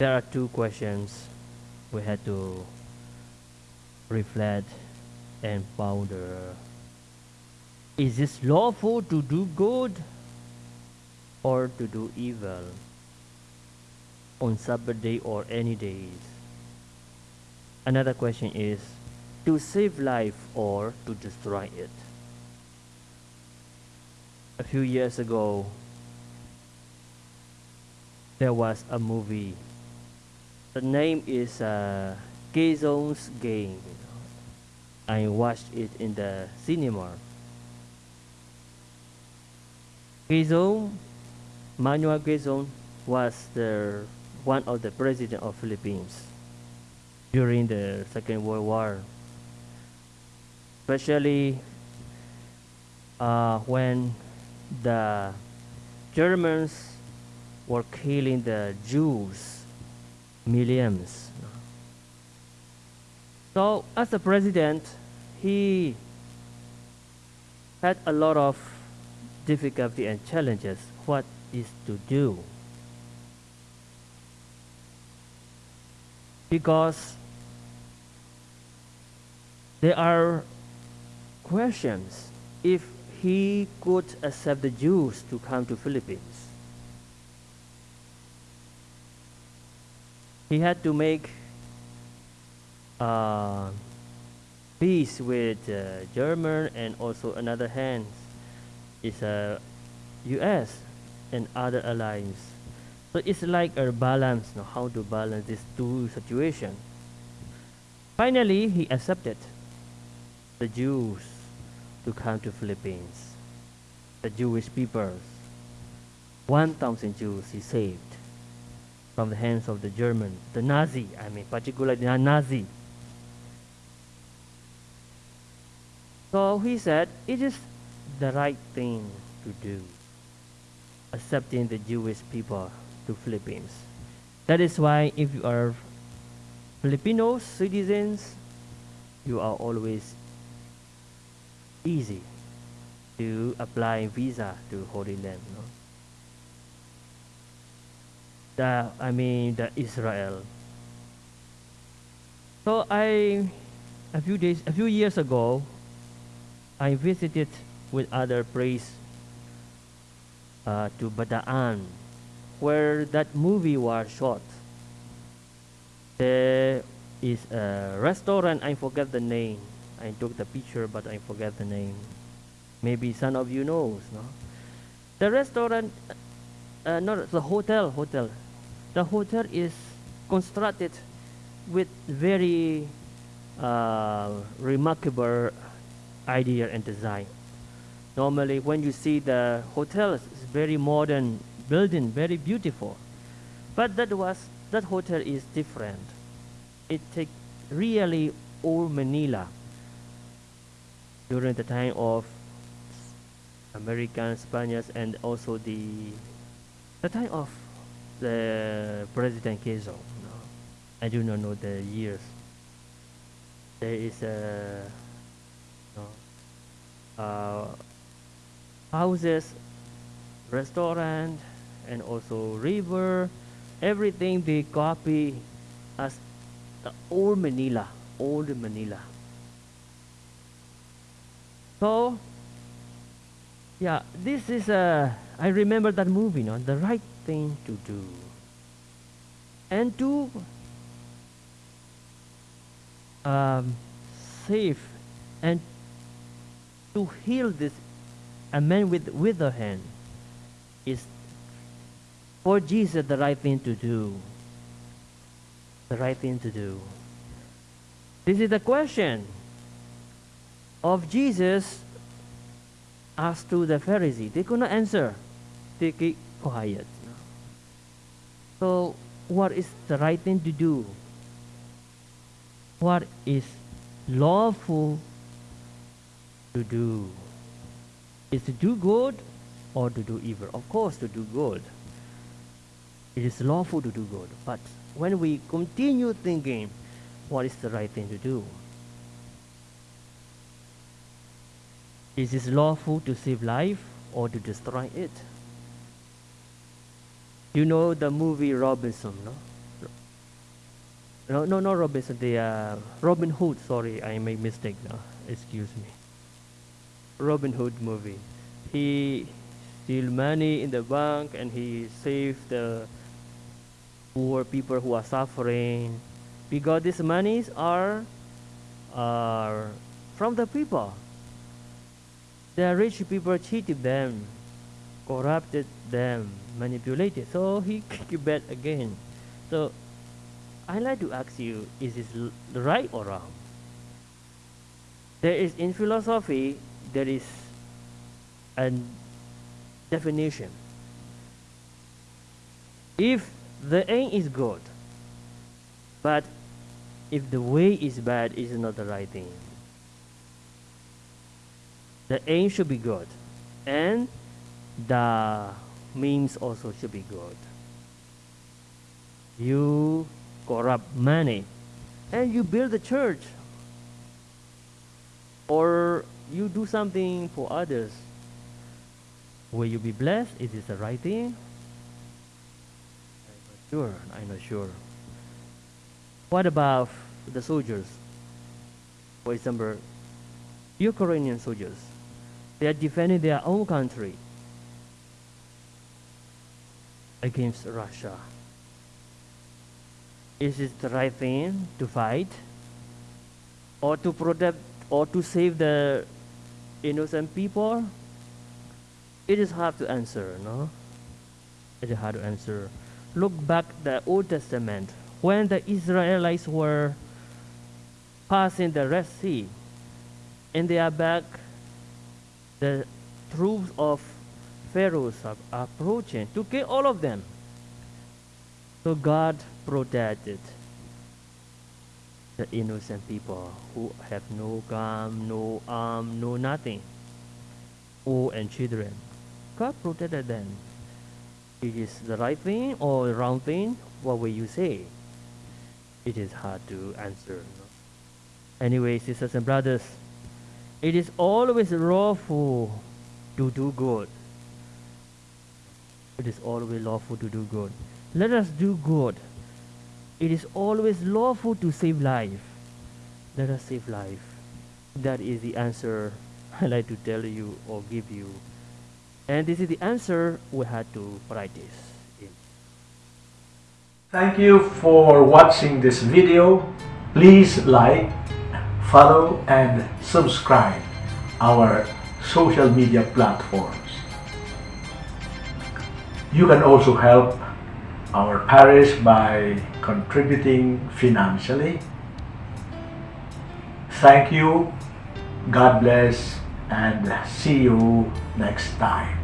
there are two questions we had to reflect and ponder. Is it lawful to do good or to do evil on Sabbath day or any days? Another question is to save life or to destroy it. A few years ago, there was a movie. The name is uh, Game. I watched it in the cinema. Quezon, Manuel Quezon was the one of the president of Philippines during the Second World War. Especially uh, when the Germans were killing the Jews, millions. So as a president, he had a lot of difficulty and challenges. What is to do? Because there are questions if he could accept the Jews to come to Philippines. He had to make uh, peace with uh, German and also another hand is uh, U.S. and other allies. So it's like a balance, know, how to balance these two situations. Finally, he accepted the Jews to come to Philippines. The Jewish people, 1,000 Jews he saved from the hands of the German, the Nazi, I mean particularly the Nazi. So he said, it is the right thing to do, accepting the Jewish people to Philippines. That is why if you are Filipino citizens, you are always easy to apply visa to Holy Land. No? The, I mean the Israel. So I, a few days, a few years ago, I visited with other priests uh, to Bataan, where that movie was shot. There is a restaurant, I forget the name. I took the picture, but I forget the name. Maybe some of you knows, no? The restaurant, uh, not the hotel, hotel. The hotel is constructed with very uh, remarkable idea and design. Normally, when you see the hotel, it's very modern building, very beautiful. But that was that hotel is different. It take really old Manila during the time of American Spaniards and also the the time of the President Quezon. No? I do not know the years. There is a no, uh, houses, restaurant, and also river. Everything they copy as the old Manila, old Manila. So, yeah, this is a, I remember that movie, no? the right thing to do. And to um, save and to heal this a man with withered hand is for Jesus the right thing to do. The right thing to do. This is the question of Jesus asked to the Pharisee. They could not answer. They keep quiet. So, what is the right thing to do? What is lawful to do? Is to do good or to do evil? Of course, to do good. It is lawful to do good. But when we continue thinking, what is the right thing to do? Is it lawful to save life or to destroy it? You know the movie Robinson, no? No, no, no, Robinson. The uh, Robin Hood. Sorry, I made mistake now. Excuse me. Robin Hood movie. He steal money in the bank and he save the poor people who are suffering because these monies are are from the people. The rich people cheated them, corrupted them, manipulated. So he kicked you back again. So I like to ask you, is this right or wrong? There is in philosophy, there is a definition. If the aim is good, but if the way is bad, is not the right thing. The aim should be good, and the means also should be good. You corrupt money, and you build a church, or you do something for others. Will you be blessed? Is this the right thing? I'm not sure. I'm not sure. What about the soldiers? For example, Ukrainian soldiers. They are defending their own country against Russia. Is it the right thing to fight? Or to protect or to save the innocent people? It is hard to answer, no? It is hard to answer. Look back the Old Testament when the Israelites were passing the Red Sea, and they are back. The troops of Pharaoh are approaching to kill all of them. So God protected the innocent people who have no gun, no arm, no nothing, old and children. God protected them. It is the right thing or the wrong thing? What will you say? It is hard to answer. Anyway, sisters and brothers, it is always lawful to do good. It is always lawful to do good. Let us do good. It is always lawful to save life. Let us save life. That is the answer I like to tell you or give you. And this is the answer we had to practice. in. Thank you for watching this video. Please like, follow and subscribe our social media platforms. You can also help our parish by contributing financially. Thank you, God bless, and see you next time.